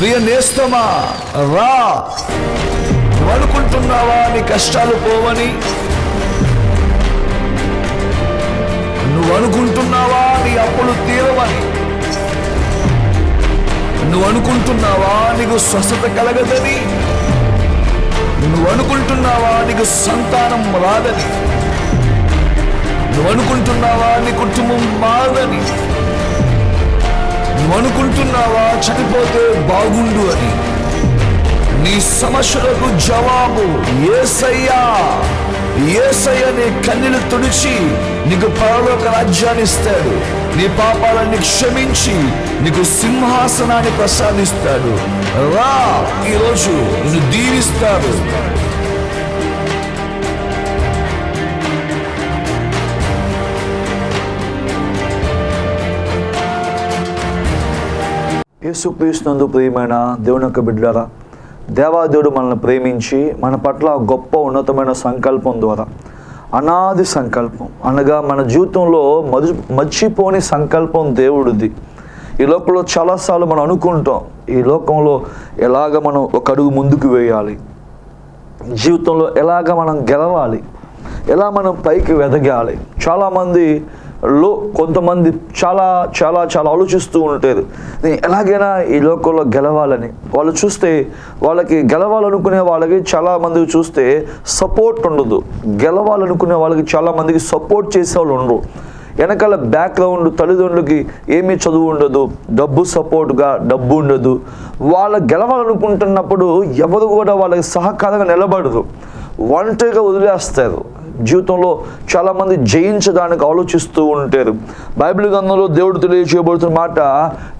ప్రియ నేస్తమా రా. నువ్వు అనుకుంటున్నావా నీ కష్టాలు పోవని? నువ్వు అనుకుంటున్నావా నీ అప్పులు తీరవని? నువ్వు అనుకుంటున్నావా నీకు స్వస్థత కలగదని? నువ్వు అనుకుంటున్నావా నీకు సంతానం రాదని? నువ్వు అనుకుంటున్నావా నీ కుటుంబం మారదని? అనుకుంటున్నావా చనిపోతే బాగుండు అని. నీ సమస్యలకు జవాబు ఏసయ్యా. ఏసయ్య నీ కన్నీలు తుడిచి నీకు పరలోక రాజ్యాన్ని ఇస్తాడు. నీ పాపాలన్నీ క్షమించి నీకు సింహాసనాన్ని ప్రసాదిస్తాడు. రా ఈరోజు నిన్ను దీవిస్తాడు. యేసుక్రీస్తునందు ప్రియమైన దేవుని యొక్క బిడ్డరా దేవాదేవుడు మనల్ని ప్రేమించి మన పట్ల గొప్ప ఉన్నతమైన సంకల్పం ద్వారా అనాది సంకల్పం అనగా మన జీవితంలో మధు మర్చిపోని సంకల్పం దేవుడిది. ఈ లోకంలో చాలాసార్లు మనం అనుకుంటాం ఈ లోకంలో ఎలాగ మనం ఒక అడుగు ముందుకు వేయాలి జీవితంలో ఎలాగ మనం గెలవాలి ఎలా మనం పైకి వెదగాలి. చాలామంది లో కొంతమంది చాలా చాలా చాలా ఆలోచిస్తూ ఉంటారు నేను ఎలాగైనా ఈ లోకంలో గెలవాలని. వాళ్ళు చూస్తే వాళ్ళకి గెలవాలనుకునే వాళ్ళకి చాలామందికి చూస్తే సపోర్ట్ ఉండదు. గెలవాలనుకునే వాళ్ళకి చాలా మందికి సపోర్ట్ చేసే వాళ్ళు ఉండరు. వెనకాల బ్యాక్గ్రౌండ్ తల్లిదండ్రులకి ఏమీ చదువు ఉండదు. డబ్బు సపోర్ట్గా డబ్బు ఉండదు. వాళ్ళ గెలవాలనుకుంటున్నప్పుడు ఎవరు కూడా వాళ్ళకి సహకారంగా నిలబడదు ఒంటరిగా వదిలేస్తారు. జీవితంలో చాలామంది జయించడానికి ఆలోచిస్తూ ఉంటారు. బైబిల్ గ్రంథంలో దేవుడు తెలియజేయబడుతున్న మాట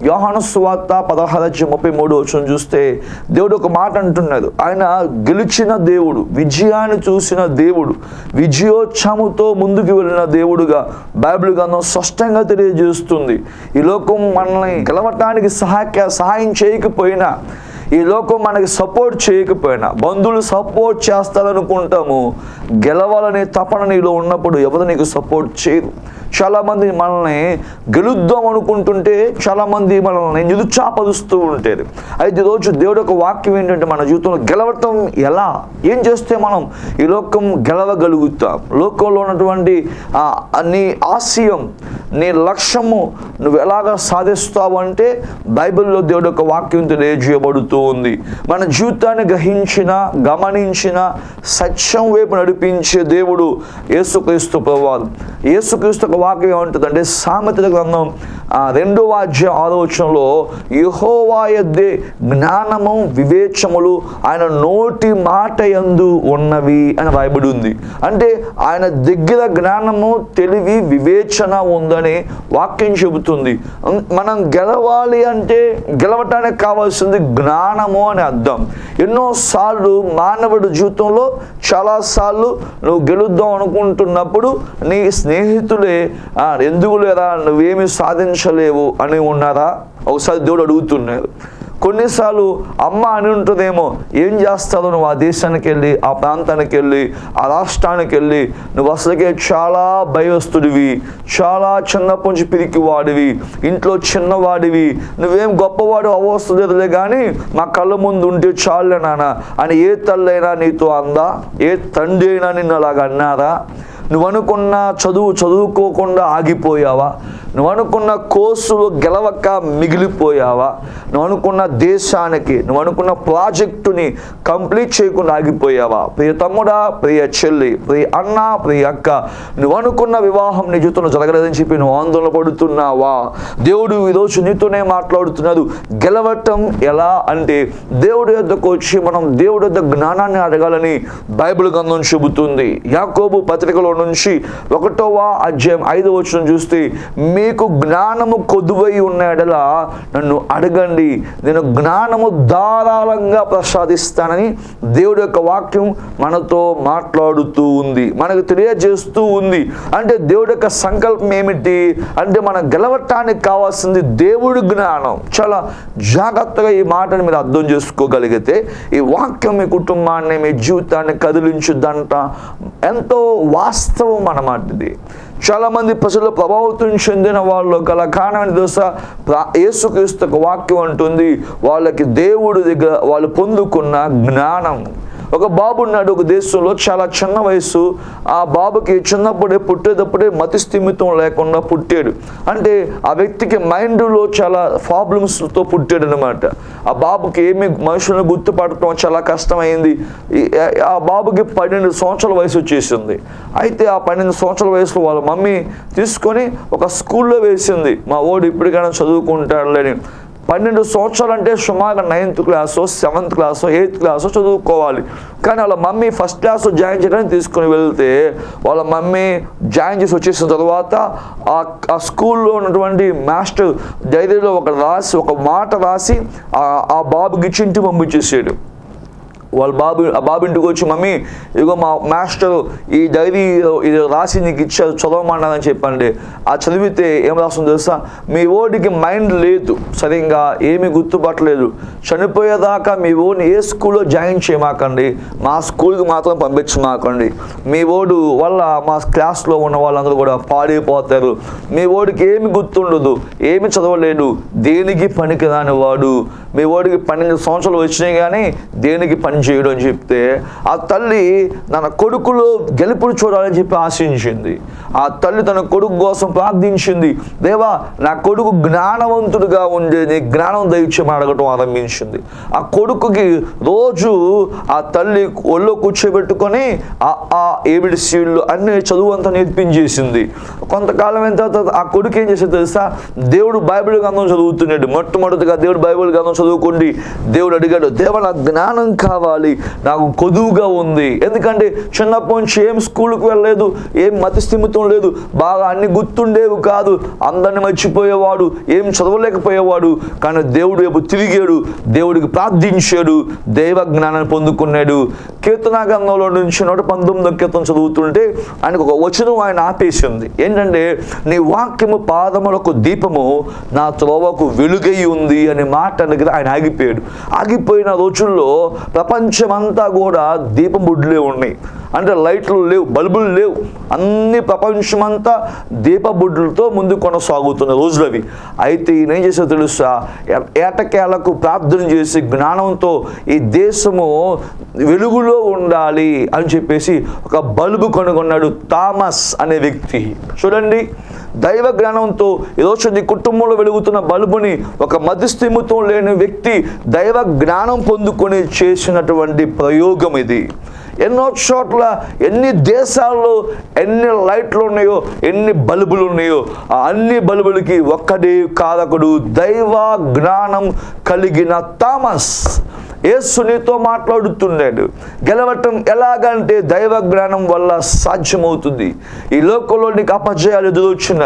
యోహాను సువార్త పదహారు ముప్పై మూడు వచ్చిన చూస్తే దేవుడు ఒక మాట అంటున్నాడు. ఆయన గెలిచిన దేవుడు విజయాన్ని చూసిన దేవుడు విజయోత్సముతో ముందుకు వెళ్ళిన దేవుడుగా బైబిల్ గ్రంథం స్పష్టంగా తెలియజేస్తుంది. ఈ లోకం మనల్ని గెలవటానికి సహాయ సహాయం చేయకపోయినా ఈ లోకం మనకి సపోర్ట్ చేయకపోయినా బంధువులు సపోర్ట్ చేస్తారనుకుంటాము గెలవాలనే తపన నీలో ఉన్నప్పుడు ఎవరు నీకు సపోర్ట్ చేయరు? చాలామంది మనల్ని గెలుద్దాం అనుకుంటుంటే చాలామంది మనల్ని నిరుత్సాహపరుస్తూ ఉంటారు అయితే ఈరోజు దేవుడు ఒక వాక్యం ఏంటంటే మన జీవితంలో గెలవటం ఎలా? ఏం చేస్తే మనం ఈ లోకం గెలవగలుగుతాం? లోకంలో ఉన్నటువంటి నీ ఆశయం నీ లక్ష్యము నువ్వు ఎలాగ సాధిస్తావు అంటే బైబిల్లో దేవుడు ఒక వాక్యం తెలియజేయబడుతూ ఉంది. మన జీవితాన్ని గ్రహించిన గమనించిన సత్యం వైపు నడిపించే దేవుడు యేసుక్రీస్తు ప్రభువారు. యేసుక్రీస్తు ఒక వాక్యం ఏమంటుందంటే సామెతల గ్రంథం రెండు వాద్య ఆలోచనలో యహోవాయద్దే జ్ఞానము వివేచములు ఆయన నోటి మాట ఎందు ఉన్నవి అని రాయబడి ఉంది. అంటే ఆయన దగ్గర జ్ఞానము తెలివి వివేచన ఉందని వాక్యం చెబుతుంది. మనం గెలవాలి అంటే గెలవటానికి కావాల్సింది జ్ఞానము అని అర్థం. ఎన్నోసార్లు మానవుడి జీవితంలో చాలాసార్లు నువ్వు గెలుద్దాం అనుకుంటున్నప్పుడు నీ స్నేహితులే ఎందుకు లేరా నువ్వేమి సాధించలేవు అని ఉన్నారా ఒకసారి దేవుడు అడుగుతున్నారు కొన్నిసార్లు అమ్మ అని ఉంటుందేమో ఏం చేస్తావు నువ్వు ఆ దేశానికి వెళ్ళి ఆ ప్రాంతానికి వెళ్ళి ఆ రాష్ట్రానికి వెళ్ళి నువ్వు అసలుకే చాలా భయస్తుడివి చాలా చిన్నప్పటి నుంచి పిరికి వాడివి ఇంట్లో చిన్నవాడివి నువ్వేం గొప్పవాడు అవస్తులేదులే కానీ మా కళ్ళ ముందు ఉంటే చాలులే నాన్న అని ఏ తల్లైనా నీతో అందా? ఏ తండ్రి అయినా నిన్ను అలాగ అన్నారా? నువ్వు అనుకున్న చదువు చదువుకోకుండా ఆగిపోయావా? నువ్వు అనుకున్న కోర్సులు గెలవక మిగిలిపోయావా? నువ్వు అనుకున్న దేశానికి నువ్వు అనుకున్న ప్రాజెక్టుని కంప్లీట్ చేయకుండా ఆగిపోయావా? ప్రియ తమ్ముడా ప్రియ చెల్లి ప్రియ అన్న ప్రియ అక్క నువ్వు అనుకున్న వివాహం నీ జీవితంలో జరగలేదని చెప్పి నువ్వు ఆందోళన పడుతున్నావా? దేవుడు ఈరోజు నీతోనే మాట్లాడుతున్నాడు. గెలవటం ఎలా అంటే దేవుడి యొద్దకు వచ్చి మనం దేవుడి యొక్క జ్ఞానాన్ని అడగాలని బైబిల్ గ్రంథం చెబుతుంది. యాకోబు పత్రికలో నుంచి ఒకటవ అధ్యాయం ఐదవ వచ్చిన చూస్తే మీకు జ్ఞానము కొదువై ఉన్నాడల నన్ను అడగండి. నేను జ్ఞానము ధారాళంగా ప్రసాదిస్తానని దేవుడు యొక్క వాక్యం మనతో మాట్లాడుతూ ఉంది. మనకు తెలియజేస్తూ ఉంది. అంటే దేవుడు యొక్క సంకల్పం ఏమిటి? అంటే మనం గెలవటానికి కావాల్సింది దేవుడి జ్ఞానం. చాలా జాగ్రత్తగా ఈ మాటను మీరు అర్థం చేసుకోగలిగితే ఈ వాక్యం మీ కుటుంబాన్ని మీ జీవితాన్ని కదిలించుద్దంట ఎంతో వాస్త అన్నమాట ఇది చాలామంది ప్రజలు ప్రభావితం చెందిన వాళ్ళు గల కారణం దోశ ప్రా- యేసుక్రీస్తు వాక్యం అంటుంది వాళ్ళకి దేవుడి దగ్గర వాళ్ళు పొందుకున్న జ్ఞానం. ఒక బాబు ఉన్నాడు ఒక దేశంలో చాలా చిన్న వయసు ఆ బాబుకి చిన్నప్పుడే పుట్టేటప్పుడే మతి స్థిమితం లేకుండా పుట్టాడు. అంటే ఆ వ్యక్తికి మైండ్లో చాలా ప్రాబ్లమ్స్తో పుట్టాడు అనమాట ఆ బాబుకి ఏమి మనుషులను గుర్తుపడటం చాలా కష్టమైంది. ఆ బాబుకి పన్నెండు సంవత్సరాల వయసు వచ్చేసింది. అయితే ఆ పన్నెండు సంవత్సరాల వయసులో వాళ్ళ మమ్మీ తీసుకొని ఒక స్కూల్లో వేసింది. మా ఓడు ఇప్పటికైనా చదువుకుంటాడులేని. పన్నెండు సంవత్సరాలు అంటే సుమారు నైన్త్ క్లాసో సెవెంత్ క్లాసో ఎయిత్ క్లాసో చదువుకోవాలి. కానీ వాళ్ళ మమ్మీ ఫస్ట్ క్లాస్ జాయిన్ చేయడానికి తీసుకొని వెళ్తే వాళ్ళ మమ్మీ జాయిన్ చేసి వచ్చేసిన తర్వాత ఆ స్కూల్లో ఉన్నటువంటి మాస్టర్ డైరీలో ఒక రాసి ఒక మాట రాసి ఆ బాబుకి ఇచ్చి ఇంటికి పంపించేసాడు. వాళ్ళ బాబు ఆ బాబు ఇంటికి వచ్చి మమ్మీ ఇదిగో మా మాస్టర్ ఈ డైరీ ఇది రాసి నీకు ఇచ్చారు చదవమన్నారని చెప్పండి. ఆ చదివితే ఏం రాస్తుందో తెలుసా? మీ ఓడికి మైండ్ లేదు సరిగ్గా ఏమీ గుర్తుపట్టలేదు. చనిపోయేదాకా మీ ఓడిని ఏ స్కూల్లో జాయిన్ చేయమాకండి మా స్కూల్కి మాత్రం పంపించమాకండి. మీ ఓడు వల్ల మా క్లాస్లో ఉన్న వాళ్ళందరూ కూడా పాడైపోతారు. మీ ఓడికి ఏమి గుర్తుండదు ఏమి చదవలేడు దేనికి పనికి రాని వాడు? మీ ఓడికి పన్నెండు సంవత్సరాలు వచ్చినాయి కానీ దేనికి పని చేయడం చెప్తే ఆ తల్లి తన కొడుకులో గెలుపులు చూడాలని చెప్పి ఆశించింది. ఆ తల్లి తన కొడుకు కోసం ప్రార్థించింది. దేవా నా కొడుకు జ్ఞానవంతుడిగా ఉండేది జ్ఞానం దయచేయమని అడగటం ఆరంభించింది. ఆ కొడుకుకి రోజు ఆ తల్లి ఒళ్ళో కూర్చోబెట్టుకొని ఆ ఆ ఏబిడి సీళ్ళు అన్ని చదువు అంతా నేర్పించేసింది. కొంతకాలం అయిన తర్వాత ఆ కొడుకు ఏం చేసేది తెలుసా? దేవుడు బైబిల్ గ్రంథం చదువుతున్నాడు. మొట్టమొదటిగా దేవుడు బైబిల్ గ్రంథం చదువుకోండి. దేవుడు అడిగాడు దేవ నాకు జ్ఞానం కావాలి నాకు కొదువుగా ఉంది. ఎందుకంటే చిన్నప్పటి నుంచి ఏం స్కూల్కి వెళ్ళలేదు ఏం మతిస్థిమితం లేదు బాగా అన్ని గుర్తుండేవి కాదు. అందరిని మర్చిపోయేవాడు ఏం చదవలేకపోయేవాడు. కానీ దేవుడు వైపు తిరిగాడు దేవుడికి ప్రార్థించాడు దైవ జ్ఞానాన్ని పొందుకున్నాడు. కీర్తనా గ్రంథంలో నుంచి నూట పంతొమ్మిదో కీర్తన చదువుతుంటే ఆయనకు ఒక వచనం ఆయన ఆపేసింది. ఏంటంటే నీ వాక్యము పాదములకు దీపము నా త్రోవకు వెలుగై ఉంది అనే మాట దగ్గర ఆయన ఆగిపోయాడు. ఆగిపోయిన రోజుల్లో ప్రపంచ ప్రపంచమంతా కూడా దీపం బుడ్లే ఉన్నాయి. అంటే లైట్లు లేవు బల్బులు లేవు. అన్ని ప్రపంచమంతా దీపబుడ్లతో ముందు కొనసాగుతున్న రోజులు అవి. అయితే ఈయన ఏం తెలుసా? ఏటకేలకు ప్రార్థన చేసి జ్ఞానంతో ఈ దేశము వెలుగులో ఉండాలి అని చెప్పేసి ఒక బల్బు కనుగొన్నాడు థామస్ అనే వ్యక్తి. చూడండి దైవ జ్ఞానంతో ఈరోజు నీ కుటుంబంలో వెలుగుతున్న బల్బుని ఒక మధ్యస్థిమితం లేని వ్యక్తి దైవ జ్ఞానం పొందుకొని చేసినటువంటి ప్రయోగం ఇది. ఎన్నో చోట్ల ఎన్ని దేశాల్లో ఎన్ని లైట్లు ఉన్నాయో ఎన్ని బల్బులు ఉన్నాయో ఆ అన్ని బల్బులకి ఒక్కడే కాదకుడు దైవ జ్ఞానం కలిగిన థామస్. యేసు నీతో మాట్లాడుతున్నాడు. గెలవటం ఎలాగంటే దైవ జ్ఞానం వల్ల సాధ్యమవుతుంది. ఈ లోకంలో నీకు అపజయాలు ఎదురొచ్చిన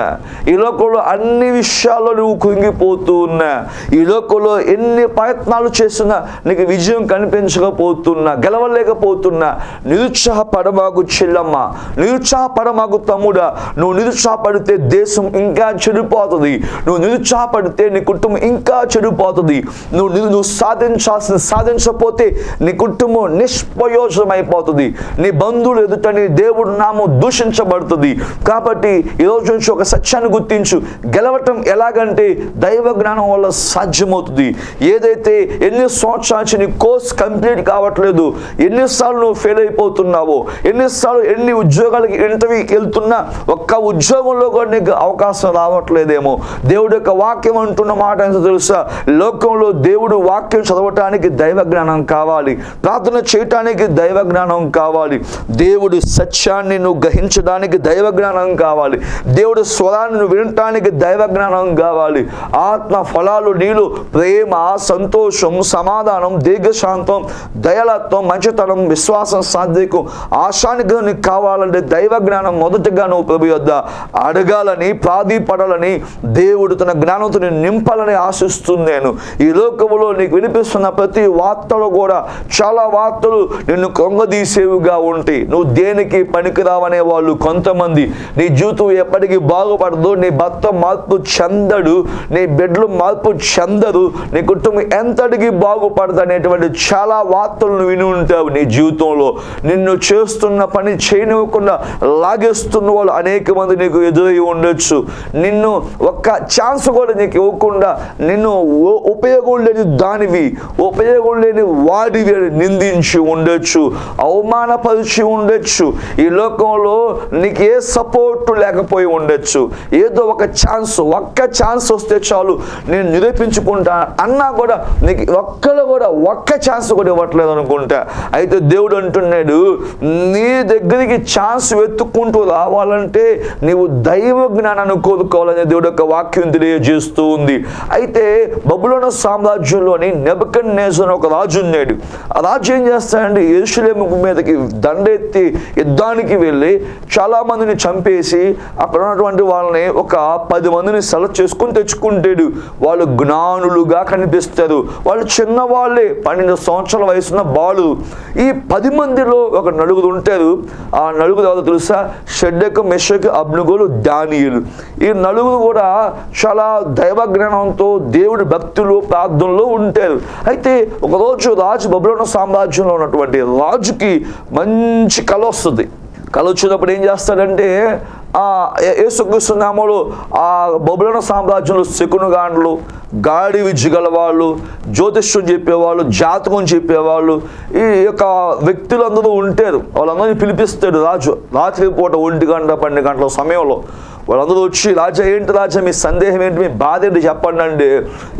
ఈ లోకంలో అన్ని విషయాల్లో నువ్వు కుంగిపోతూ ఉన్నా ఈ లోకంలో ఎన్ని ప్రయత్నాలు చేస్తున్నా నీకు విజయం కనిపించకపోతున్నా గెలవలేకపోతున్నా నిరుత్సాహపడమాకు చెల్లమ్మ నిరుత్సాహపడమాకు తమ్ముడా నువ్వు నిరుత్సాహపడితే దేశం ఇంకా చెడిపోతుంది. నువ్వు నిరుత్సాహపడితే నీ కుటుంబం ఇంకా చెడిపోతుంది. నువ్వు నువ్వు సాధించాల్సిన సాధించకపోతే నీ కుటుంబం నిష్ప్రయోజనం అయిపోతుంది నీ బంధువులు ఎదుట నీ దేవుడు నామం దూషించబడుతుంది. కాబట్టి ఈ రోజు నుంచి ఒక సత్యాన్ని గుర్తించు. గెలవటం ఎలాగంటే దైవ జ్ఞానం వల్ల సాధ్యమవుతుంది. ఏదైతే ఎన్ని సంవత్సరాల నుంచి నీ కోర్స్ కంప్లీట్ కావట్లేదు ఎన్నిసార్లు నువ్వు ఫెయిల్ అయిపోతున్నావో ఎన్నిసార్లు ఎన్ని ఉద్యోగాలకి ఇంటర్వ్యూకి వెళ్తున్నా ఒక్క ఉద్యోగంలో కూడా నీకు అవకాశం రావట్లేదేమో. దేవుడు యొక్క వాక్యం అంటున్న మాట ఎంత తెలుసా? లోకంలో దేవుడు వాక్యం చదవటానికి దైవ దైవ జ్ఞానం కావాలి. ప్రార్థన చేయటానికి దైవ జ్ఞానం కావాలి. దేవుడి సత్యాన్ని నువ్వు గ్రహించడానికి దైవ జ్ఞానం కావాలి. దేవుడి స్వరాన్ని నువ్వు వినటానికి దైవ జ్ఞానం కావాలి. ఆత్మ ఫలాలు నీళ్ళు ప్రేమ సంతోషం సమాధానం దీర్ఘశాంతం దయలత్వం మంచితనం విశ్వాసం సాధ్యకు ఆశానికి నీకు కావాలంటే దైవ జ్ఞానం మొదటగా నువ్వు ప్రభు యొద్ద అడగాలని ప్రాధీపడాలని దేవుడు తన జ్ఞానంతో నింపాలని ఆశిస్తున్నాను. ఈ లోకంలో నీకు వినిపిస్తున్న ప్రతి వార్తలు కూడా చాలా వార్తలు నిన్ను కొంగదీసేవిగా ఉంటాయి నువ్వు దేనికి పనికిరావనే వాళ్ళు కొంతమంది. నీ జీవితం ఎప్పటికీ బాగుపడదు నీ భర్త మార్పు చెందడు నీ బిడ్డలు మార్పు చెందరు నీ కుటుంబం ఎంతటికి బాగుపడదు అనేటువంటి చాలా వార్తలను విని ఉంటావు నీ జీవితంలో. నిన్ను చేస్తున్న పని చేయనివ్వకుండా లాగేస్తున్న వాళ్ళు అనేక మంది నీకు ఎదురై ఉండొచ్చు. నిన్ను ఒక్క ఛాన్స్ కూడా నీకు ఇవ్వకుండా నిన్ను ఉపయోగం లేని దానివి ఉపయోగం లేని వాడి నిందించి ఉండొచ్చు అవమానపరిచి ఉండొచ్చు. ఈ లోకంలో నీకు ఏ సపోర్ట్ లేకపోయి ఉండొచ్చు. ఏదో ఒక ఛాన్స్ ఒక్క ఛాన్స్ వస్తే చాలు. నేను నిరూపించుకుంటా అన్నా కూడా నీకు ఒక్కరు కూడా ఒక్క ఛాన్స్ కూడా ఇవ్వట్లేదు అనుకుంటా. అయితే దేవుడు అంటున్నాడు నీ దగ్గరికి ఛాన్స్ వెతుక్కుంటూ రావాలంటే నీవు దైవ జ్ఞానాన్ని కోరుకోవాలని దేవుడు యొక్క వాక్యం తెలియజేస్తూ ఉంది. అయితే బబులోన సామ్రాజ్యంలోని నెబకన్ నేజన్ ఒక రాజు ఉన్నాడు. ఆ రాజు ఏం చేస్తాడంటే యేసులేము మీదకి దండెత్తి యుద్ధానికి వెళ్ళి చాలా మందిని చంపేసి అక్కడ ఉన్నటువంటి వాళ్ళని ఒక పది మందిని సెలెక్ట్ చేసుకుని తెచ్చుకుంటాడు. వాళ్ళు జ్ఞానులుగా కనిపిస్తారు. వాళ్ళు చిన్నవాళ్ళే పన్నెండు సంవత్సరాల వయసున్న బాలు ఈ పది మందిలో ఒక నలుగురు ఉంటారు. ఆ నలుగురు ఎవరో తెలుసా? షెడ్డకు మెషకు అబ్నుగులు దానియులు. ఈ నలుగురు కూడా చాలా దైవ జ్ఞానంతో దేవుడి భక్తులు ప్రార్థనలో ఉంటారు. అయితే ఒకరోజు రాజు బబులోన సామ్రాజ్యంలో ఉన్నటువంటి రాజుకి మంచి కళ వస్తుంది. కళ వచ్చినప్పుడు ఏం చేస్తాడంటే ఆ ఆ బొబులన సామ్రాజ్యంలో శకునుగాండ్లు గాడి విజ్జుగల వాళ్ళు జ్యోతిష్యం చెప్పేవాళ్ళు జాతకం చెప్పేవాళ్ళు ఈ యొక్క వ్యక్తులందరూ ఉంటారు. వాళ్ళందరినీ పిలిపిస్తాడు రాజు. రాత్రి పూట ఒంటి గంట పన్నెండు గంటల సమయంలో వాళ్ళందరూ వచ్చి రాజా ఏంటి రాజా మీ సందేహం ఏంటి? మీ బాధ ఏంటి? చెప్పండి అండి.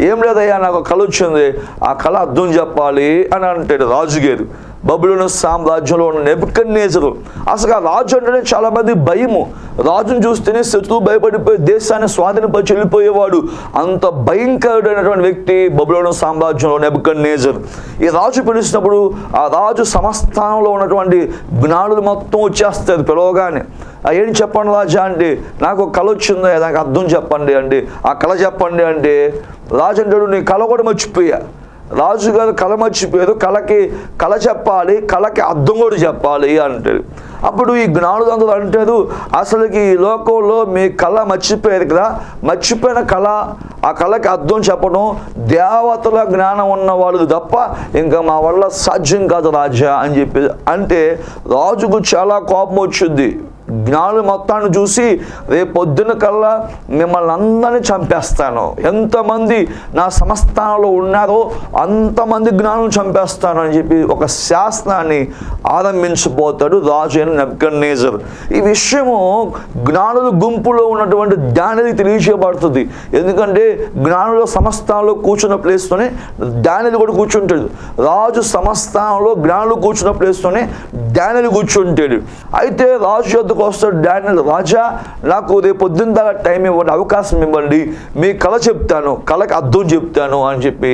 ఏం లేదయ్యా నాకు కళ వచ్చింది. ఆ కళ అర్థం చెప్పాలి అని అంటాడు రాజుగారు. బబులోను సామ్రాజ్యంలో ఉన్న నెబుకన్నేజరు అసలు ఆ రాజు అంటేనే చాలా మంది భయము. రాజును చూస్తేనే శత్రువు భయపడిపోయి దేశాన్ని స్వాధీనపరిచి వెళ్ళిపోయేవాడు. అంత భయంకరుడైనటువంటి వ్యక్తి బబులోను సామ్రాజ్యంలో నెబుకన్నేజర్ ఈ రాజు పిలిచినప్పుడు ఆ రాజు సమస్థానంలో ఉన్నటువంటి జ్ఞానులు మొత్తం వచ్చేస్తారు పిలవగానే. ఏం చెప్పండి రాజా అండి? నాకు కళ వచ్చింది నాకు అర్థం చెప్పండి అండి. ఆ కళ చెప్పండి అంటే రాజు అంటాడు నీ కళ కూడా మర్చిపోయా. రాజుగారు కళ మర్చిపోయారు. కళకి కళ చెప్పాలి కళకి అర్థం కూడా చెప్పాలి అంటారు అప్పుడు ఈ జ్ఞానులు అంటారు అసలుకి ఈ లోకంలో మీ కళ మర్చిపోయారు కదా. మర్చిపోయిన కళ ఆ కళకి అర్థం చెప్పడం దేవతల జ్ఞానం ఉన్న వాళ్ళు తప్ప ఇంకా మా వల్ల సాధ్యం కాదు రాజా అని చెప్పి అంటే రాజుకు చాలా కోపం వచ్చింది. జ్ఞానులు మొత్తాన్ని చూసి రేపు పొద్దున కల్లా మిమ్మల్ని అందరినీ చంపేస్తాను. ఎంతమంది నా సంస్థానంలో ఉన్నారో అంతమంది జ్ఞానులు చంపేస్తాను అని చెప్పి ఒక శాస్త్రాన్ని ఆరంభించబోతాడు రాజు అయిన నెబ్కన్నేజర్. ఈ విషయము జ్ఞానుల గుంపులో ఉన్నటువంటి జ్ఞానికి తెలియజేయబడుతుంది ఎందుకంటే జ్ఞానుల సంస్థానంలో కూర్చున్న ప్లేస్తోనే డానియలు కూడా కూర్చుంటాడు. రాజు సంస్థానంలో జ్ఞానులు కూర్చున్న ప్లేస్తోనే డానియలు కూర్చుంటాడు. అయితే రాజు యొద్దకు వస్తాడు డానియల్ రాజా నాకు రేపు పొద్దున్న దాకా టైం ఇవ్వండి అవకాశం ఇవ్వండి మీ కళ చెప్తాను కళకి అర్థం చెప్తాను అని చెప్పి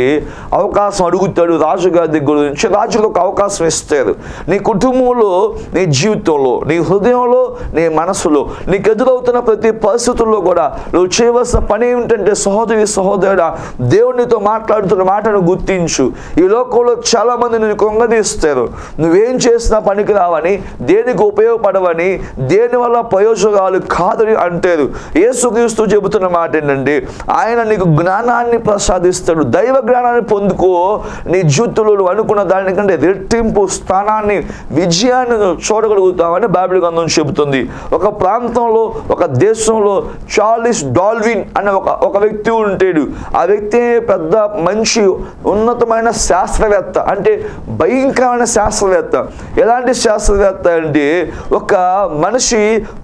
అవకాశం అడుగుతాడు రాజుగారి దగ్గర నుంచి. రాజుకు ఒక అవకాశం ఇస్తారు నీ కుటుంబంలో నీ జీవితంలో నీ హృదయంలో నీ మనసులో నీకు ఎదురవుతున్న ప్రతి పరిస్థితుల్లో కూడా నువ్వు చేయవలసిన పని ఏమిటంటే సహోదరి సహోదరుడా దేవునితో మాట్లాడుతున్న మాటను గుర్తించు. ఈ లోకంలో చాలా మంది నేను కొంగదీస్తారు. నువ్వేం చేసినా పనికి రావని దేనికి ఉపయోగపడవని దేనివల్ల ప్రయోజనాలు కాదని అంటారు ఏసుక్రీస్తు చెబుతున్న మాట ఏంటంటే ఆయన నీకు జ్ఞానాన్ని ప్రసాదిస్తాడు దైవ జ్ఞానాన్ని పొందుకో నీ జీవితంలో నువ్వు అనుకున్న దానికంటే రెట్టింపు స్థానాన్ని విజయాన్ని చూడగలుగుతామని చూడగలుగుతావని బైబిల్ గ్రంథం చెబుతుంది. ఒక ప్రాంతంలో ఒక దేశంలో చార్లిస్ డాల్విన్ అనే ఒక ఒక వ్యక్తి ఉంటాడు. ఆ వ్యక్తి పెద్ద మంచి ఉన్నతమైన శాస్త్రవేత్త అంటే భయంకరమైన శాస్త్రవేత్త. ఎలాంటి శాస్త్రవేత్త అంటే ఒక మనిషి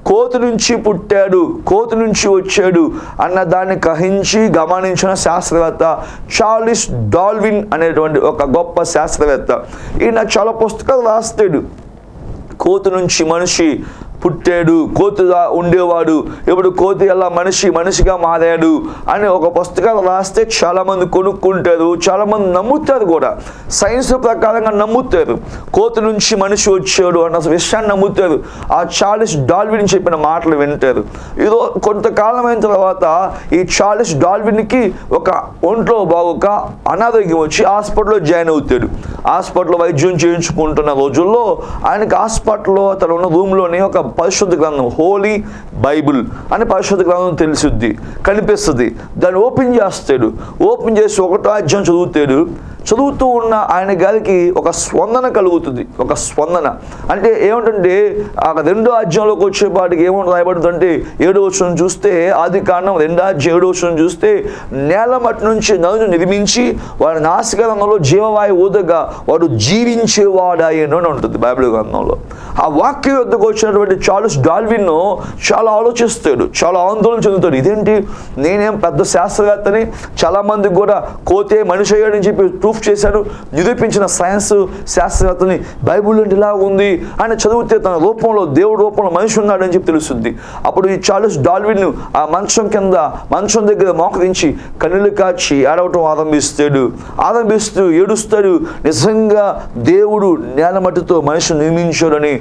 కోతి నుంచి పుట్టాడు కోతి నుంచి వచ్చాడు అన్న దాన్ని గ్రహించి గమనించిన శాస్త్రవేత్త చార్లిస్ డాల్విన్ అనేటువంటి ఒక గొప్ప శాస్త్రవేత్త. ఈయన చాలా పుస్తకాలు రాస్తాడు. కోతి నుంచి మనిషి పుట్టాడు కోతిగా ఉండేవాడు. ఇప్పుడు కోతి ఎలా మనిషి మనిషిగా మారాడు అని ఒక పుస్తకాలు రాస్తే చాలా మంది కొనుక్కుంటారు చాలా మంది నమ్ముతారు కూడా. సైన్స్ ప్రకారంగా నమ్ముతారు. కోతి నుంచి మనిషి వచ్చాడు అన్న విషయాన్ని నమ్ముతారు. ఆ చార్లెస్ డాల్విన్ చెప్పిన మాటలు వింటారు. ఇదో కొంతకాలం అయిన తర్వాత ఈ చార్లెస్ డాల్విన్కి ఒక ఒంట్లో బాగోక అనారోగ్యం వచ్చి హాస్పిటల్లో జాయిన్ అవుతాడు. హాస్పిటల్లో వైద్యం చేయించుకుంటున్న రోజుల్లో ఆయనకి హాస్పిటల్లో తను ఉన్న రూమ్లోనే ఒక పరిశుద్ధ గ్రంథం హోలీ బైబిల్ అని పరిశుద్ధ గ్రంథం తెలిసిద్ది కనిపిస్తుంది. దాన్ని ఓపెన్ చేస్తాడు. ఓపెన్ చేసి ఒకటో అధ్యాయం చదువుతాడు. చదువుతూ ఉన్న ఆయన గారికి ఒక స్పందన కలుగుతుంది. ఒక స్పందన. అంటే ఏమిటంటే ఆ రెండో అధ్యాయంలోకి వచ్చేపాటికి ఏమంటుంది రాయబడుతుందంటే ఏడో వచ్చిన చూస్తే ఆది కాండం రెండో అధ్యాయం ఏడో వచ్చిన చూస్తే నేల మట్టి నుంచి నదును నిర్మించి వారి నాసిక రంగంలో జీవవాయు ఊదగా వాడు జీవించేవాడాయను అని ఉంటుంది బైబిల్ గ్రంథంలో. ఆ వాక్యం వద్దకు వచ్చినటువంటి చార్లెస్ డాల్విన్ చాలా ఆలోచిస్తాడు చాలా ఆందోళన చెందుతాడు. ఇదేంటి? నేనేం పెద్ద శాస్త్రవేత్తని? చాలా మందికి కూడా కోతే మనిషి అయ్యాడని చెప్పి ప్రూఫ్ చేశాడు. నిరూపించిన సైన్స్ శాస్త్రవేత్తని బైబుల్ అంటే ఇలా ఉంది. ఆయన చదివితే తన రూపంలో దేవుడి రూపంలో మనిషి ఉన్నాడని చెప్పి తెలుస్తుంది. అప్పుడు ఈ చార్లెస్ డాల్విన్ ఆ మంచం కింద మంచం దగ్గర మోకరించి కన్నులు కాచి ఆడవటం ఆరంభిస్తాడు. ఆరంభిస్తూ ఏడుస్తాడు నిజంగా దేవుడు నేల మట్టితో మనిషిని నిర్మించాడని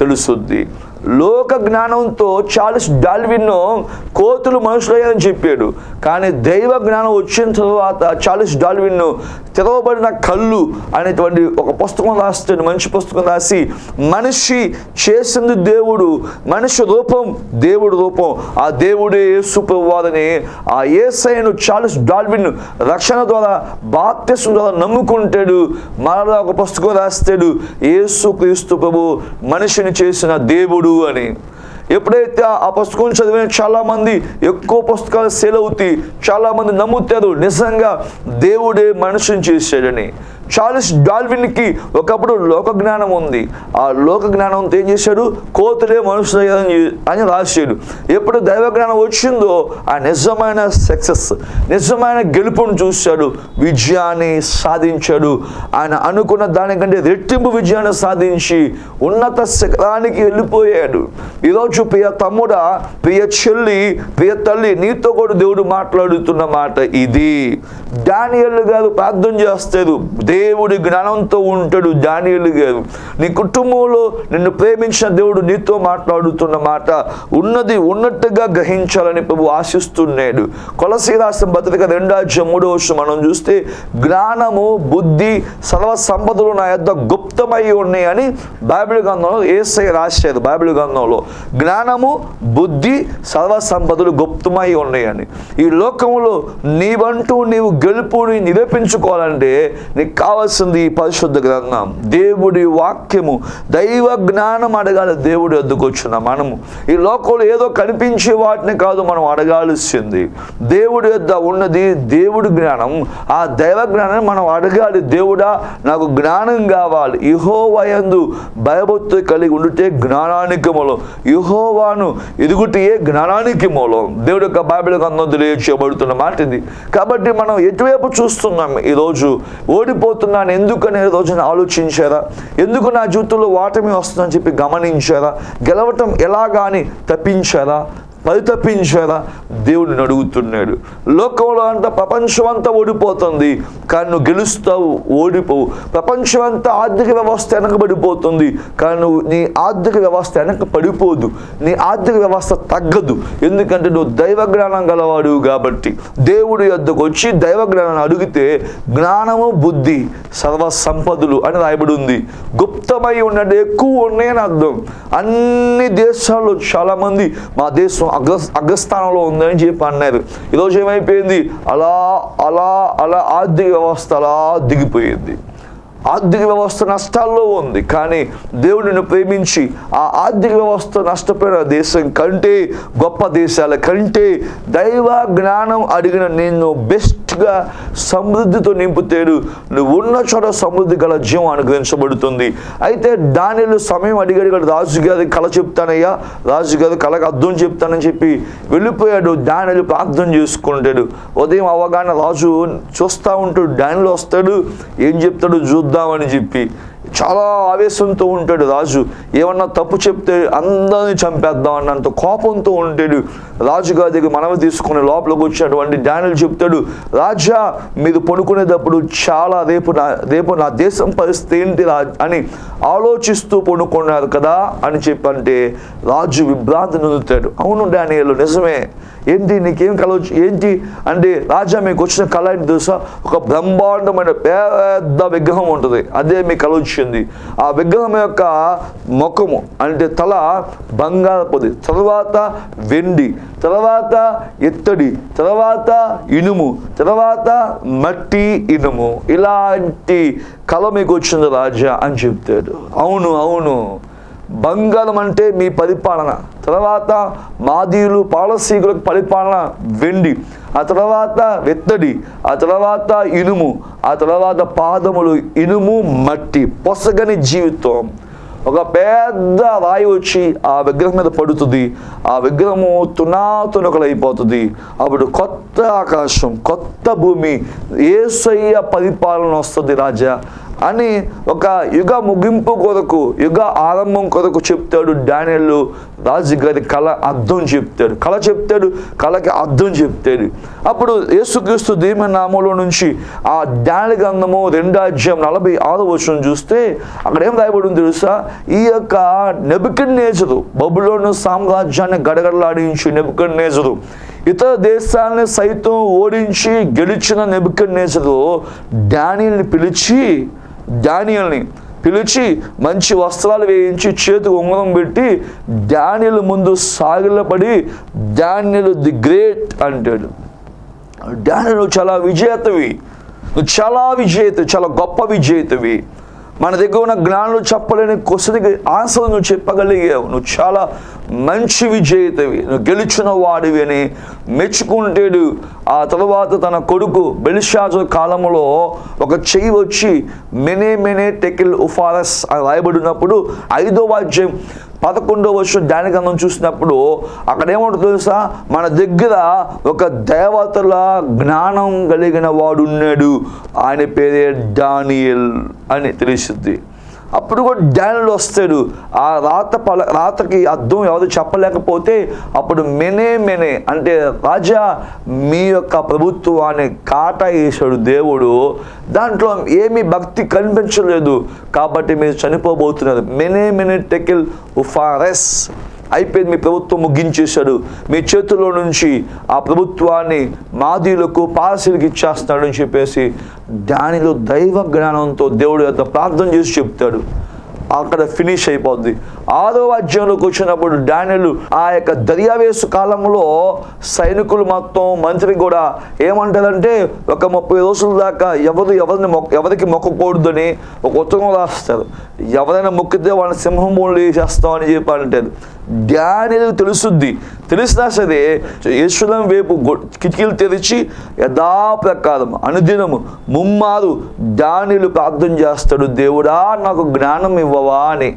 తెలుస్తుంది లోక జ్ఞానంతో చార్లెస్ డాల్విన్ కోతులు మనుషులయ్యని చెప్పాడు. కానీ దైవ జ్ఞానం వచ్చిన తర్వాత చాలిస్ డాల్విన్ తెరవబడిన కళ్ళు అనేటువంటి ఒక పుస్తకం రాస్తాడు మంచి పుస్తకం రాసి మనిషి చేసింది దేవుడు మనిషి రూపం దేవుడు రూపం ఆ దేవుడే యేసుప్రభువాదని ఆ ఏసైను చార్లెస్ డాల్విన్ రక్షణ ద్వారా బాప్తిసం ద్వారా నమ్ముకుంటాడు. మరలా ఒక పుస్తకం రాస్తాడు. యేసు క్రీస్తు ప్రభు మనిషిని చేసిన దేవుడు అని. ఎప్పుడైతే ఆ పుస్తకం చదివిన చాలా మంది ఎక్కువ పుస్తకాలు సేల్ అవుతాయి చాలా మంది నమ్ముతారు నిజంగా దేవుడే మనిషిని చేశాడని. చార్లెస్ డాల్విన్కి ఒకప్పుడు లోక జ్ఞానం ఉంది. ఆ లోక జ్ఞానంతో ఏం చేశాడు? కోతులే మనుషులు అని అని రాశాడు. ఎప్పుడు దైవ జ్ఞానం వచ్చిందో ఆ నిజమైన సక్సెస్ నిజమైన గెలుపును చూశాడు. విజయాన్ని సాధించాడు. ఆయన అనుకున్న దానికంటే రెట్టింపు విజయాన్ని సాధించి ఉన్నత శిఖరానికి వెళ్ళిపోయాడు. ఈరోజు ప్రియ తమ్ముడా ప్రియ చెల్లి ప్రియ తల్లి నీతో కూడా దేవుడు మాట్లాడుతున్న మాట ఇది. డానియల్ గారు ప్రార్థన చేస్తారు దేవుడి జ్ఞానంతో ఉంటాడు డానియల్ గారు. నీ కుటుంబంలో నిన్ను ప్రేమించిన దేవుడు నీతో మాట్లాడుతున్న మాట ఉన్నది ఉన్నట్టుగా గ్రహించాలని ప్రభు ఆశిస్తున్నాడు. కొలసీ రాసిన భద్రిక రెండాజ్యం మూడో వర్షం మనం చూస్తే జ్ఞానము బుద్ధి సర్వ సంపదలు నా యొక్క గుప్తమై ఉన్నాయని బైబిల్ గ్రంథంలో ఏసై రాశారు. బైబిల్ గ్రంథంలో జ్ఞానము బుద్ధి సర్వ సంపదలు గుప్తమై ఉన్నాయని ఈ లోకంలో నీవంటూ నీవు గెలుపుని నిరూపించుకోవాలంటే నీకు కావాల్సింది పరిశుద్ధ గ్రంథం. దేవుడి వాక్యము దైవ జ్ఞానం అడగాలి దేవుడి వద్దకు వచ్చిన మనము. ఈ లోకంలో ఏదో కనిపించే వాటిని కాదు మనం అడగాల్సింది. దేవుడి వద్ద ఉన్నది దేవుడి జ్ఞానం. ఆ దైవ జ్ఞానాన్ని మనం అడగాలి. దేవుడా నాకు జ్ఞానం కావాలి. ఇహోవయందు భయభక్తి కలిగి ఉండితే జ్ఞానానికి మూలం. ఇహోవాను ఎదుగుటే జ్ఞానానికి మూలం. దేవుడి యొక్క బైబిల్ గ్రంథం తెలియచేయబడుతున్న మాట ఇది కాబట్టి మనం ఎటువైపు చూస్తున్నాం? ఈరోజు ఓడిపోతున్నాను ఎందుకనే రోజున ఆలోచించారా? ఎందుకు నా జీవితంలో వాటమి వస్తుందని చెప్పి గమనించారా? గెలవటం ఎలాగా అని తప్పించారా? పరితపించారా దేవుడిని అడుగుతున్నాడు. లోకంలో అంతా ప్రపంచం అంతా ఓడిపోతుంది. కానీ నువ్వు గెలుస్తావు ఓడిపోవు. ప్రపంచం అంతా ఆర్థిక వ్యవస్థ వెనకబడిపోతుంది. కానీ నువ్వు నీ ఆర్థిక వ్యవస్థ వెనక పడిపోదు నీ ఆర్థిక వ్యవస్థ తగ్గదు. ఎందుకంటే నువ్వు దైవ జ్ఞానం గలవాడు కాబట్టి. దేవుడి యొద్దకు వచ్చి దైవ జ్ఞానాన్ని అడిగితే జ్ఞానము బుద్ధి సర్వ సంపదలు అని రాయబడి ఉంది. గుప్తమై ఉన్నది ఎక్కువ ఉన్నాయని అర్థం. అన్ని దేశాల్లో చాలామంది మా దేశం అగ్ర అగ్రస్థానంలో ఉందని చెప్పి అన్నారు ఈరోజు ఏమైపోయింది? అలా అలా అలా ఆర్థిక వ్యవస్థ అలా దిగిపోయింది. ఆర్థిక వ్యవస్థ నష్టాల్లో ఉంది. కానీ దేవుడిని ప్రేమించి ఆ ఆర్థిక వ్యవస్థ నష్టపోయిన దేశం కంటే గొప్ప దేశాల కంటే దైవ జ్ఞానం అడిగిన నేను బెస్ట్ బెస్ట్గా సమృద్ధితో నింపుతాడు నువ్వు ఉన్న చోట సమృద్ధి గల జీవం అనుగ్రహించబడుతుంది. అయితే దానిలో సమయం అడిగాడు రాజు రాజుగారి కళ చెప్తానయ్యా రాజుగారి కళకు అర్థం చెప్తానని చెప్పి వెళ్ళిపోయాడు. దానిలో ప్రార్థన చేసుకుంటాడు. ఉదయం అవగాహన రాజు చూస్తూ ఉంటాడు డానిలో వస్తాడు ఏం చెప్తాడు చూద్దామని చెప్పి చాలా ఆవేశంతో ఉంటాడు రాజు. ఏమన్నా తప్పు చెప్తే అందరిని చంపేద్దాం అన్నంత కోపంతో ఉంటాడు. రాజుగారి దగ్గర మనవి తీసుకుని లోపలికి వచ్చినటువంటి డానిల్ చెప్తాడు రాజా మీరు పడుకునేటప్పుడు చాలా రేపు నా రేపు నా దేశం పరిస్థితి ఏంటి అని ఆలోచిస్తూ పడుకున్నారు కదా అని చెప్పంటే రాజు విభ్రాంతి నొందుతాడు. అవును డానియల్ నిజమే. ఏంటి నీకేం కళ వచ్చి- ఏంటి? అంటే రాజా మీకు వచ్చిన కళ ఏంటి తెలుసా? ఒక బ్రహ్మాండమైన పెద్ద విగ్రహం ఉంటుంది. అదే మీకు కల వచ్చింది. ఆ విగ్రహం యొక్క ముఖము అంటే తల బంగారపుది తర్వాత వెండి తర్వాత ఇత్తడి తర్వాత ఇనుము తర్వాత మట్టి ఇనుము. ఇలాంటి కళ మీకు వచ్చింది రాజా అని చెప్తాడు. అవును అవును. బంగారం అంటే మీ పరిపాలన. తర్వాత మాదీయులు పాలసీకులకు పరిపాలన వెండి ఆ తర్వాత వెత్తడి ఆ తర్వాత ఇనుము ఆ తర్వాత పాదములు ఇనుము మట్టి పొసగని జీవితం. ఒక పెద్ద రాయి వచ్చి ఆ విగ్రహం మీద పడుతుంది. ఆ విగ్రహము తునాతునకలైపోతుంది. అప్పుడు కొత్త ఆకాశం కొత్త భూమి ఏసయ్య పరిపాలన వస్తుంది రాజా. అని ఒక యుగ ముగింపు కొరకు యుగ ఆరంభం కొరకు చెప్తాడు డానియల్. రాజు గారి కళ అర్థం చెప్తాడు. కళ చెప్తాడు కళకి అర్థం చెప్తాడు. అప్పుడు యేసుక్రీస్తు దీమ నామంలో నుంచి ఆ డాని గ్రంథము రెండో అధ్యాయం నలభై ఆరు వచ్చిన చూస్తే అక్కడ ఏం రాయబడింది తెలుసా? ఈ యొక్క నెబుకన్ నేజరు బబులోను సామ్రాజ్యాన్ని గడగడలాడించి నెబుకన్ నేజరు ఇతర దేశాలని సైతం ఓడించి గెలిచిన నెబుకన్ నేజరు డానియల్ని పిలిచి డానియల్ని పిలిచి మంచి వస్త్రాలు వేయించి చేతికి ఉంగరం పెట్టి డానియల్ ముందు సాగిలపడి డానియల్ ది గ్రేట్ అంటాడు. డానియల్ చాలా విజేతవి. నువ్వు చాలా విజేత చాలా గొప్ప విజేతవి. మన దగ్గర ఉన్న జ్ఞానులు చెప్పలేని క్వశ్చన్కి ఆశలు నువ్వు చెప్పగలిగావు. నువ్వు చాలా మంచి విజేతవి. నువ్వు గెలిచిన వాడివి అని మెచ్చుకుంటేడు ఆ తర్వాత తన కొడుకు బెలిషాజు కాలంలో ఒక చెయ్యి వచ్చి మెనే మెనే టెకిల్ ఉఫారస్ అని రాయబడినప్పుడు ఐదో వాద్యం పదకొండో వర్షం జ్ఞానగంధం చూసినప్పుడు అక్కడ ఏమంటుంది తెలుసా? మన దగ్గర ఒక దేవతల జ్ఞానం కలిగిన వాడున్నాడు. ఆయన పేరే డానియల్ అని తెలిసింది అప్పుడు కూడా డానియల్ వస్తాడు. ఆ రాత పల రాతకి అర్థం ఎవరు చెప్పలేకపోతే అప్పుడు మెనే మెనే అంటే రాజా మీ యొక్క ప్రభుత్వాన్ని కాట వేశాడు దేవుడు. దాంట్లో ఏమీ భక్తి కనిపించలేదు. కాబట్టి మీరు చనిపోబోతున్నారు. మెనే మెనే టెకిల్ ఉఫారెస్ అయిపోయింది. మీ ప్రభుత్వం ముగించేశాడు. మీ చేతుల్లో నుంచి ఆ ప్రభుత్వాన్ని మాదీలకు పాలసీలకు ఇచ్చేస్తాడు అని చెప్పేసి దానిలో దైవ జ్ఞానంతో దేవుడు యొక్క ప్రార్థన చేసి చెప్తాడు. అక్కడ ఫినిష్ అయిపోద్ది. ఆరో అధ్యాయంలోకి వచ్చినప్పుడు డానియలు ఆ యొక్క దర్యావేసు కాలంలో సైనికులు మొత్తం మంత్రి కూడా ఏమంటారంటే ఒక ముప్పై రోజుల దాకా ఎవరు ఎవరిని మొక్క ఎవరికి మొక్కకూడదని ఒక ఉత్తరం రాస్తారు. ఎవరైనా మొక్కితే వాళ్ళని సింహం మూలు వేసేస్తామని చెప్పి అంటారు. డానియలు తెలుస్తుంది తెలిసినా సరే ఈశ్వరం వైపు కిటికీలు తెరిచి యథాప్రకారం అనుదినము ముమ్మారు డానిలు ప్రార్థన చేస్తాడు దేవుడా నాకు జ్ఞానం ఇవ్వవా అని.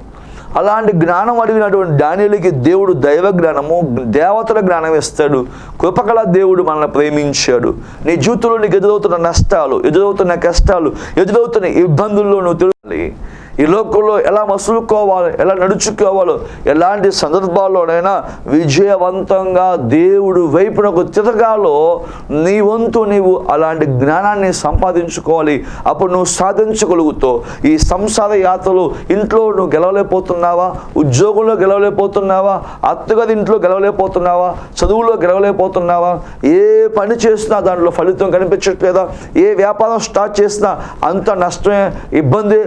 అలాంటి జ్ఞానం అడిగినటువంటి డానియలకి దేవుడు దైవ జ్ఞానము దేవతల జ్ఞానం ఇస్తాడు. కృపకల దేవుడు మనల్ని ప్రేమించాడు. నీ జీవితంలో నీకు ఎదురవుతున్న నష్టాలు ఎదురవుతున్న కష్టాలు ఎదురవుతున్న ఇబ్బందుల్లో నువ్వు తెలియాలి ఈ లోకంలో ఎలా మసులుకోవాలి ఎలా నడుచుకోవాలో ఎలాంటి సందర్భాల్లోనైనా విజయవంతంగా దేవుడు వైపునకు తిరగాలో నీ వంతు నీవు అలాంటి జ్ఞానాన్ని సంపాదించుకోవాలి. అప్పుడు నువ్వు సాధించగలుగుతావు ఈ సంసార యాత్రలు ఇంట్లో నువ్వు గెలవలేకపోతున్నావా? ఉద్యోగంలో గెలవలేకపోతున్నావా? అత్తగారి ఇంట్లో గెలవలేకపోతున్నావా? చదువులో గెలవలేకపోతున్నావా? ఏ పని చేసినా దాంట్లో ఫలితం కనిపించట్లేదా? ఏ వ్యాపారం స్టార్ట్ చేసినా అంత నష్టమే ఇబ్బంది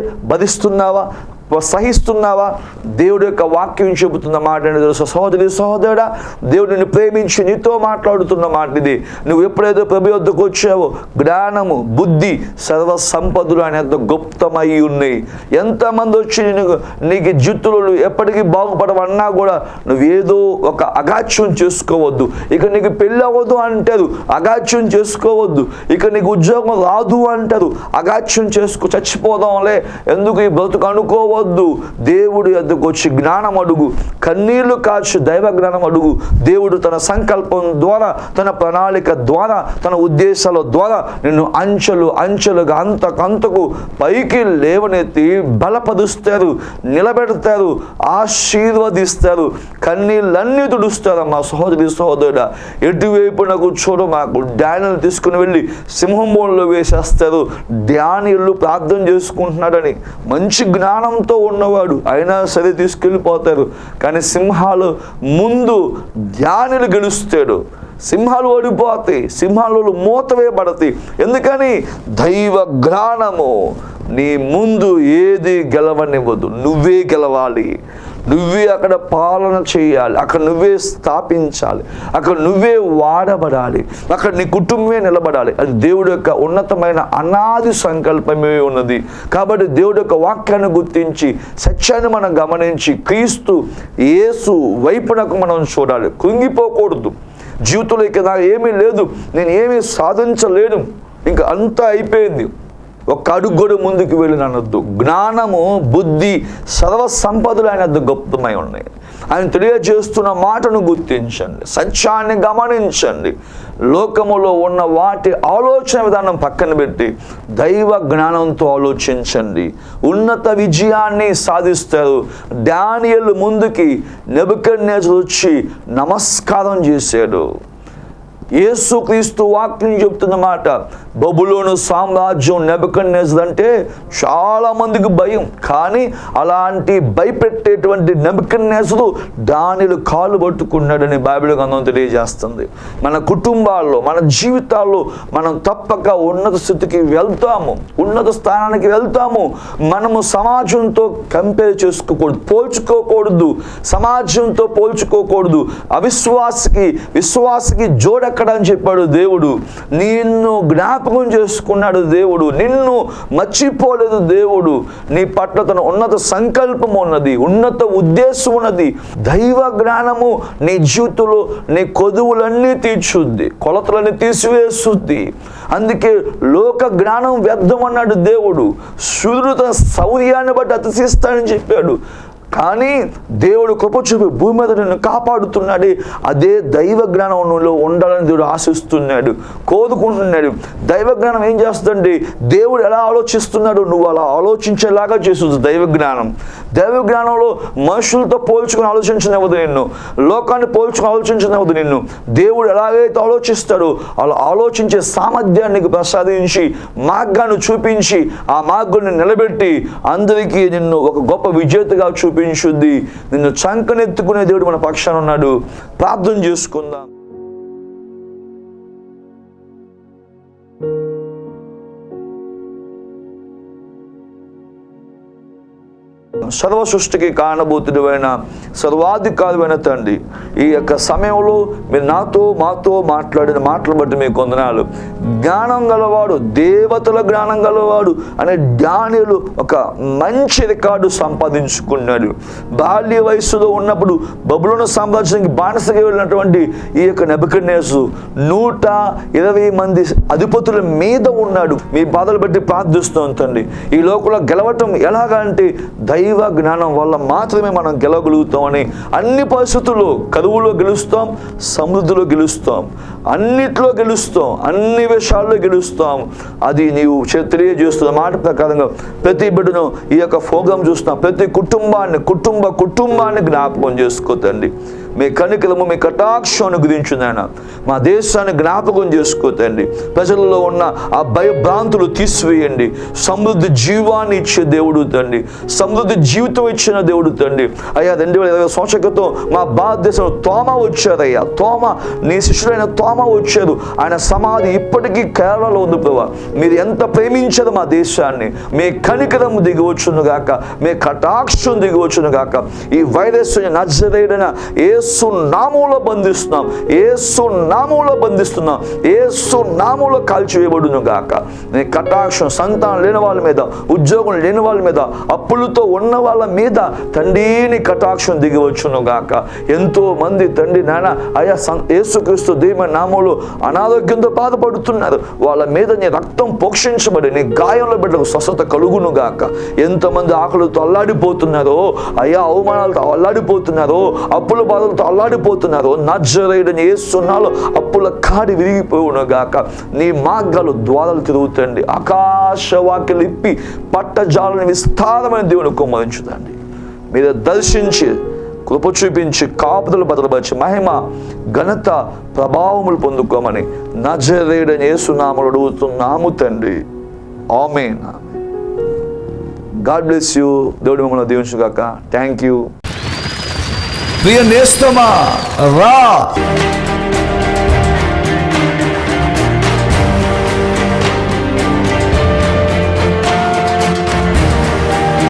ناوا సహిస్తున్నావా దేవుడు యొక్క వాక్యం చెబుతున్న మాట తెలుసు? సహోదరి సహోదరుడా దేవుడిని ప్రేమించి నీతో మాట్లాడుతున్న మాట ఇది. నువ్వు ఎప్పుడైతే ప్రభు వద్దకు వచ్చావో జ్ఞానము బుద్ధి సర్వ సంపదలు అనేంత గుప్తమై ఉన్నాయి. ఎంతమంది వచ్చి నీకు నీకు జుత్తులు నువ్వు ఎప్పటికీ బాగుపడవన్నా కూడా నువ్వేదో ఒక అగాచ్యం చేసుకోవద్దు. ఇక నీకు పెళ్ళి అవ్వదు అంటారు అగాచ్యం చేసుకోవద్దు. ఇక నీకు ఉద్యోగం రాదు అంటారు అగాచ్యం చేసుకో చచ్చిపోదాంలే. ఎందుకు ఈ బ్రతుకు అనుకోవద్దు? పోవద్దు దేవుడి ఎద్దుకు వచ్చి జ్ఞానం అడుగు. కన్నీళ్ళు కాచి దైవ జ్ఞానం అడుగు. దేవుడు తన సంకల్పం ద్వారా తన ప్రణాళిక ద్వారా తన ఉద్దేశాల ద్వారా నిన్ను అంచెలు అంచెలుగా అంతకంతకు పైకి లేవనెత్తి బలపరుస్తారు నిలబెడతారు ఆశీర్వదిస్తారు. కన్నీళ్ళన్నీ తుడుస్తారు. మా సహోదరి సహోదరుడ ఎటువైపున చూడు మాకు డానియల్ తీసుకుని వెళ్ళి సింహం వేసేస్తారు. డానియలు ప్రార్థన చేసుకుంటున్నాడని మంచి జ్ఞానం జ్ఞానంతో ఉన్నవాడు అయినా సరే తీసుకెళ్ళిపోతారు. కానీ సింహాలు ముందు ధ్యానులు గెలుస్తాడు. సింహాలు ఓడిపోతాయి. సింహాలు మూతవేయబడతాయి ఎందుకని? దైవ జ్ఞానము. నీ ముందు ఏది గెలవనివ్వదు. నువ్వే గెలవాలి. నువ్వే అక్కడ పాలన చేయాలి. అక్కడ నువ్వే స్థాపించాలి. అక్కడ నువ్వే వాడబడాలి. అక్కడ నీ కుటుంబమే నిలబడాలి. అది దేవుడు యొక్క ఉన్నతమైన అనాది సంకల్పమే ఉన్నది. కాబట్టి దేవుడు యొక్క వాక్యాన్ని గుర్తించి సత్యాన్ని మనం గమనించి క్రీస్తు యేసు వైపునకు మనం చూడాలి. కృంగిపోకూడదు. జీవితంలో ఇక నాకు ఏమీ లేదు. నేను ఏమీ సాధించలేను. ఇంకా అంతా అయిపోయింది. ఒక్క అడుగు కూడా ముందుకు వెళ్ళిన అనొద్దు జ్ఞానము బుద్ధి సర్వ సంపదలు ఆయన గొప్పమై ఉన్నాయి. ఆయన తెలియజేస్తున్న మాటను గుర్తించండి. సత్యాన్ని గమనించండి. లోకములో ఉన్న వాటి ఆలోచన విధానం పక్కన పెట్టి దైవ జ్ఞానంతో ఆలోచించండి. ఉన్నత విజయాన్ని సాధిస్తారు. డానియల్ ముందుకి నెబుకన్నేజర్ వచ్చి నమస్కారం చేశాడు. యేసుక్రీస్తు వాక్యం చెప్తుందన్నమాట బబులోను సామ్రాజ్యం నెబకన్నేజర్ అంటే చాలా మందికి భయం. కానీ అలాంటి భయపెట్టేటువంటి నెబకన్నేజరు దానిలో కాలు పట్టుకున్నాడని బైబిల్ గంధం తెలియజేస్తుంది. మన కుటుంబాల్లో మన జీవితాల్లో మనం తప్పక ఉన్నత స్థితికి వెళ్తాము ఉన్నత స్థానానికి వెళ్తాము. మనము సమాజంతో కంపేర్ చేసుకోకూడదు పోల్చుకోకూడదు. సమాజంతో పోల్చుకోకూడదు. అవిశ్వాసకి విశ్వాసకి జోడ ఎక్కడ అని చెప్పాడు దేవుడు. నిన్ను జ్ఞాపకం చేసుకున్నాడు దేవుడు. నిన్ను మర్చిపోలేదు దేవుడు. నీ పట్ల తన ఉన్నత సంకల్పం ఉన్నది ఉన్నత ఉద్దేశం ఉన్నది. దైవ జ్ఞానము నీ జీవితంలో నీ కొదువులన్నీ తీర్చుద్ది కొలతలన్నీ తీసివేస్తుంది అందుకే లోక జ్ఞానం వ్యర్థం అన్నాడు దేవుడు. సూర్యుడు తన శౌర్యాన్ని బట్టి అతిశిస్తాడని చెప్పాడు. కానీ దేవుడు కృప చూపి భూమి మీద నిన్ను కాపాడుతున్నాడు. అదే దైవ జ్ఞానంలో ఉండాలని దేవుడు ఆశిస్తున్నాడు. కోరుకుంటున్నాడు. దైవ జ్ఞానం ఏం చేస్తుందండి? దేవుడు ఎలా ఆలోచిస్తున్నాడు నువ్వు అలా ఆలోచించేలాగా చేస్తుంది దైవ జ్ఞానం. దైవ జ్ఞానంలో మనుషులతో పోల్చుకుని ఆలోచించనివ్వదు నిన్ను. లోకాన్ని పోల్చుకుని ఆలోచించనివ్వదు నిన్ను. దేవుడు ఎలాగైతే ఆలోచిస్తాడో అలా ఆలోచించే సామర్థ్యాన్ని ప్రసాదించి మార్గాన్ని చూపించి ఆ మార్గాన్ని నిలబెట్టి అందరికీ నిన్ను ఒక గొప్ప విజేతగా చూపించుద్ది. నిన్ను చంకనెత్తుకునే దేవుడు మన పక్షాన ఉన్నాడు. ప్రార్థన చేసుకుందాం. సర్వ సృష్టికి కారణభూతుడైన సర్వాధికారువైన తండ్రి. ఈ యొక్క సమయంలో మీరు నాతో మాతో మాట్లాడిన మాటలు బట్టి మీకు కొందనాలు జ్ఞానం గలవాడు దేవతల జ్ఞానం గలవాడు అనే జ్ఞానులు ఒక మంచి రికార్డు సంపాదించుకున్నాడు. బాల్య వయస్సులో ఉన్నప్పుడు బబులను సామ్రాజ్యానికి బానిసగా వెళ్ళినటువంటి ఈ యొక్క నెబకన్నేసు నూట ఇరవై మంది అధిపతుల మీద ఉన్నాడు. మీ బాధలు బట్టి ప్రార్థిస్తూ తండ్రి. ఈ లోకంలో గెలవటం ఎలాగంటే దైవ జ్ఞానం వల్ల మాత్రమే మనం గెలవగలుగుతామని అన్ని పరిస్థితుల్లో కరువులో గెలుస్తాం సమృద్ధిలో గెలుస్తాం అన్నిట్లో గెలుస్తాం అన్ని విషయాల్లో గెలుస్తాం. అది నీవు తెలియజేస్తున్న మాట ప్రకారంగా ప్రతి బిడ్డను ఈ యొక్క ఫోగం చూస్తున్నాం. ప్రతి కుటుంబాన్ని కుటుంబ కుటుంబాన్ని జ్ఞాపకం చేసుకోతండి మీ కనికలము మీ కటాక్షాన్ని గురించున్నాయన మా దేశాన్ని జ్ఞాపకం చేసుకోతండి ప్రజల్లో ఉన్న ఆ భయభ్రాంతులు తీసివేయండి. సమృద్ధి జీవాన్ని ఇచ్చే దేవుడు తండ్రి. సమృద్ధి జీవితం ఇచ్చిన దేవుడు తండ్రి. అయ్యా రెండు వేల ఇరవై సంవత్సరాల క్రితం మా భారతదేశంలో తోమ వచ్చారయ్యా. తోమ నీ శిష్యుడైన తోమ వచ్చారు. ఆయన సమాధి ఇప్పటికీ కేరళలో ఉంది ప్రభా. మీరు ఎంత ప్రేమించారు మా దేశాన్ని? మీ కనికరం దిగివచ్చును గాక. మీ కటాక్షం దిగివచ్చును గాక. ఈ వైరస్ నజరైన ఏ ఏసు నామూలో బంధిస్తున్నాం. ఏసు నామూలో బంధిస్తున్నాం. ఏసు నామూలో కాల్చివేయబడును గాక. నీ కటాక్షం సంతానం లేని వాళ్ళ మీద ఉద్యోగం లేని వాళ్ళ మీద అప్పులతో ఉన్న వాళ్ళ మీద తండ్రిని కటాక్షం దిగివచ్చును గాక. ఎంతో మంది తండ్రి నాన్న అయా సం యేసుక్రీస్తు దీమ నామంలో అనారోగ్యంతో బాధపడుతున్నారు. వాళ్ళ మీద నీ రక్తం పోక్షించబడి నీ గాయంలో బిడ్డకు స్వస్థత కలుగును గాక. ఎంతమంది ఆకలితో అల్లాడిపోతున్నారో అయ్యా అవమానాలతో అల్లాడిపోతున్నారో అప్పుల అప్పులతో అల్లాడిపోతున్నారో. నజరేడని ఏసున్నాలో అప్పుల కాడి విరిగిపోవును గాక. నీ మార్గాలు ద్వారాలు తిరుగుతండి. ఆకాశవాక్యలు ఇప్పి పట్టజాలని విస్తారమైన దేవుని కుమ్మరించుదండి. మీరు దర్శించి కృప చూపించి కాపుదలు భద్రపరిచి మహిమ ఘనత ప్రభావములు పొందుకోమని నజరేడని ఏసునామలు అడుగుతున్నాము తండ్రి. ఆమెన్. God bless you. దేవుడి మిమ్మల్ని దీవించుగాక. Thank you. ప్రియ నేస్తమా? రా.